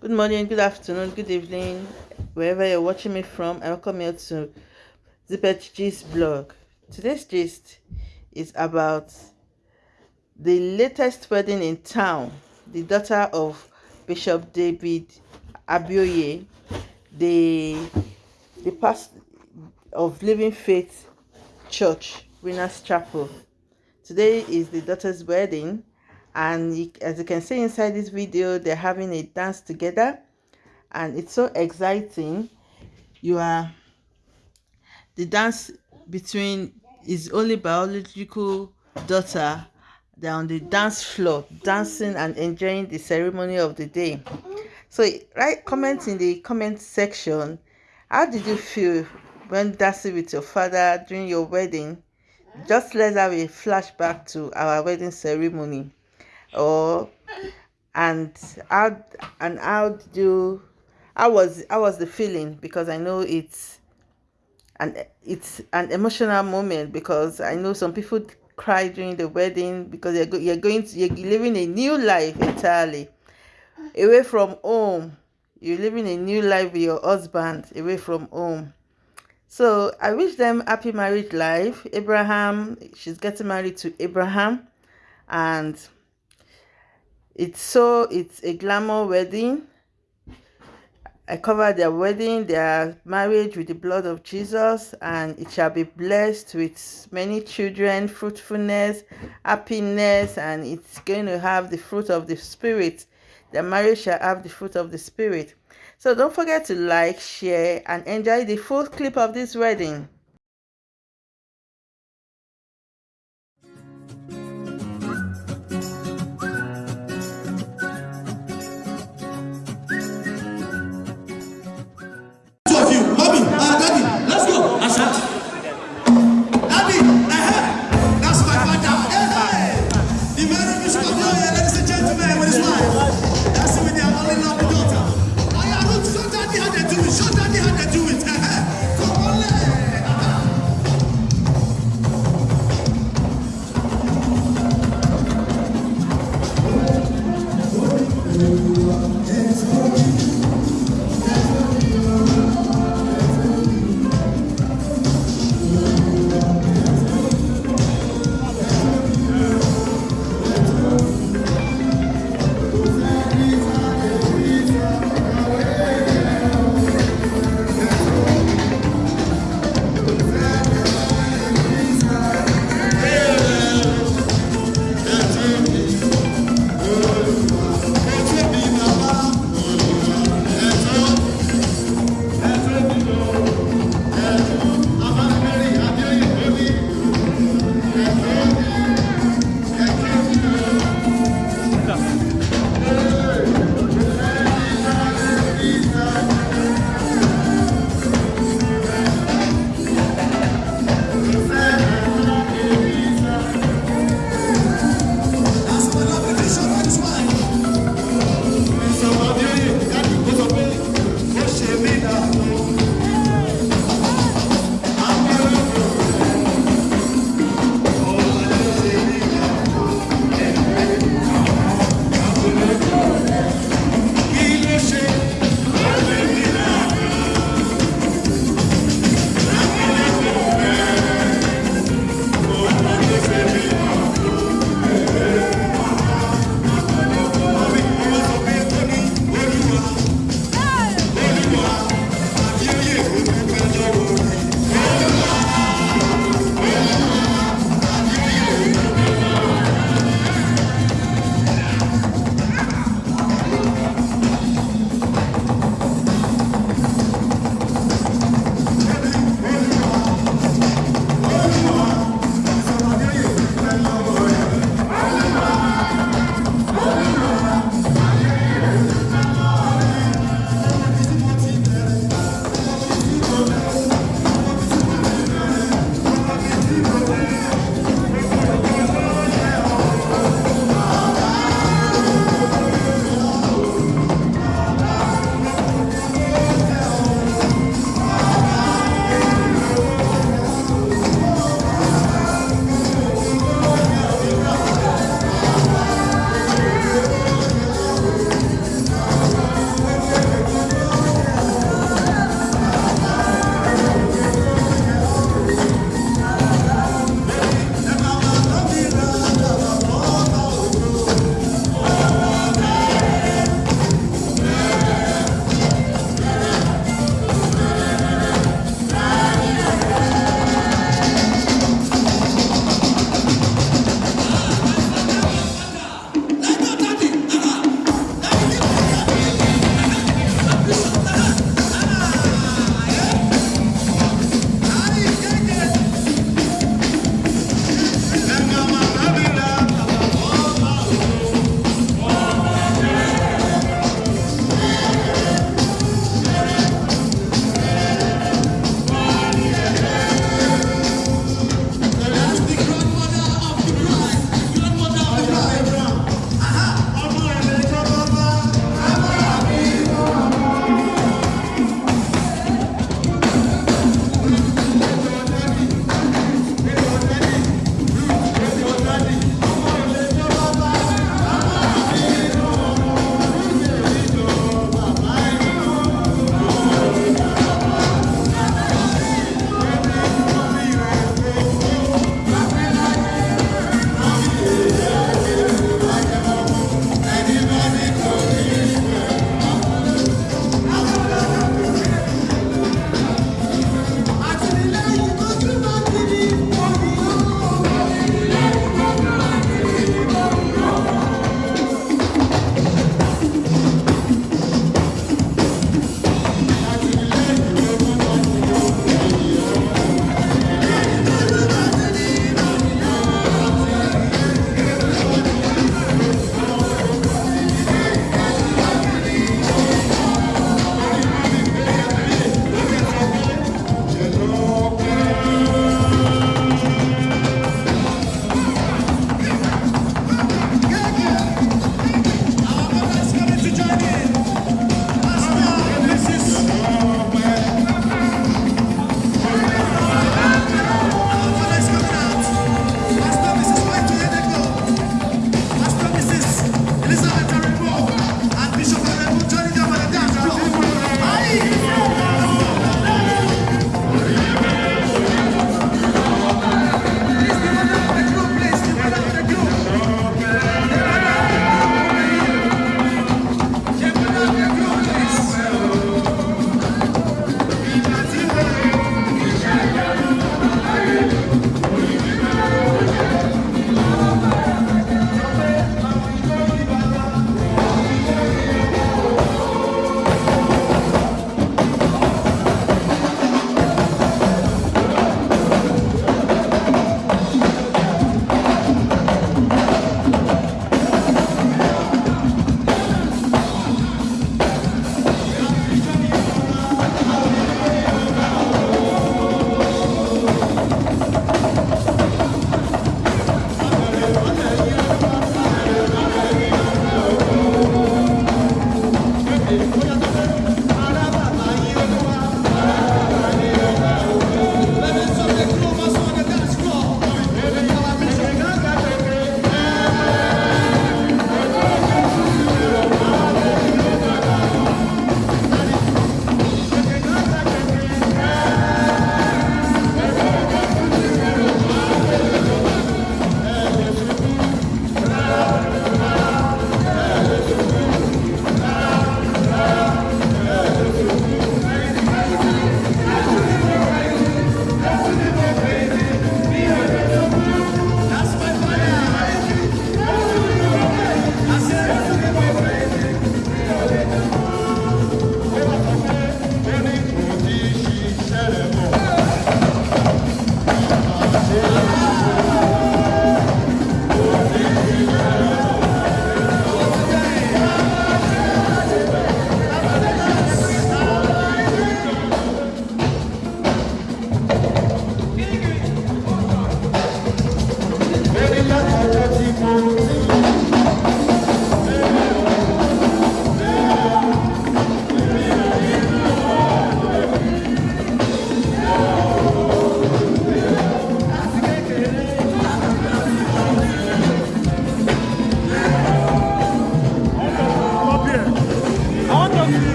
Good morning, good afternoon, good evening, wherever you're watching me from. I welcome you to Zippet Gist blog. Today's gist is about the latest wedding in town. The daughter of Bishop David Abioye, the the pastor of Living Faith Church, Winners Chapel. Today is the daughter's wedding and as you can see inside this video they're having a dance together. And it's so exciting. You are the dance between his only biological daughter they're on the dance floor dancing and enjoying the ceremony of the day. So write comment in the comment section. How did you feel when dancing with your father during your wedding? Just let's have a flashback to our wedding ceremony or and how and how do how was how was the feeling? Because i know it's and it's an emotional moment because i know some people cry during the wedding because you're, go, you're going to you're living a new life entirely away from home. You're living a new life with your husband away from home. So i wish them happy married life. Abraham she's getting married to abraham and it's so it's a glamour wedding I cover their wedding, their marriage with the blood of Jesus, and it shall be blessed with many children, fruitfulness, happiness, and it's going to have the fruit of the Spirit. The marriage shall have the fruit of the Spirit. So don't forget to like, share, and enjoy the full clip of this wedding.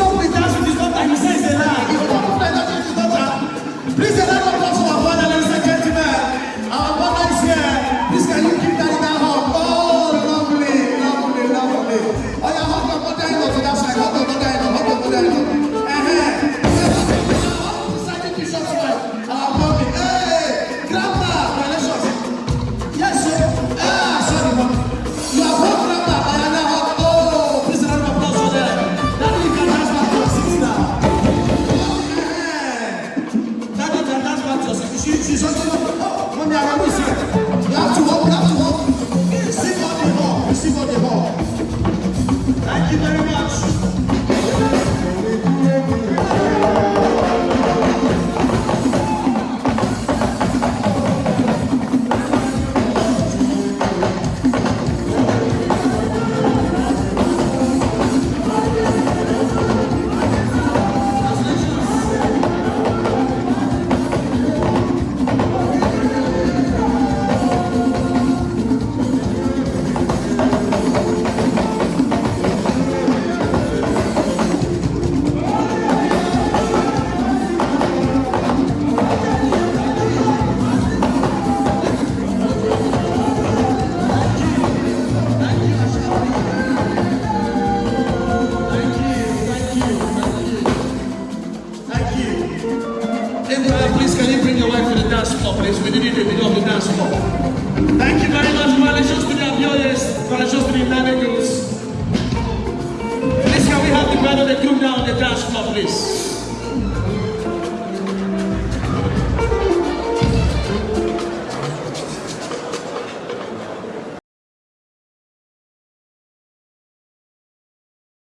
é um de club, please. We didn't even know the dance club. Thank you very much, Coalitions to the Abioyes, Coalitions to the Lamegos. Please, can we have the band of the group now on the dance floor, please?